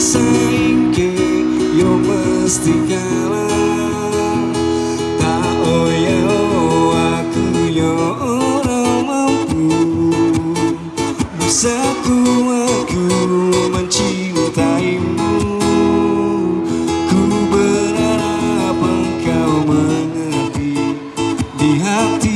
saingke yo mesti kalah. Tak oya aku yo ora mampu. Bisaku aku mencintaimu. Ku berharap engkau mengerti di hati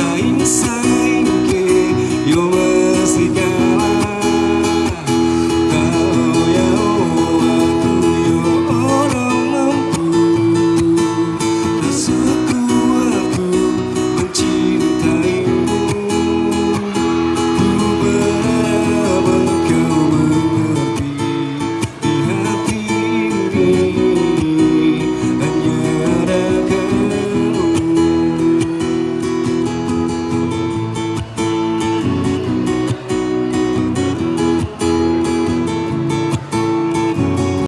sign, sign que yo más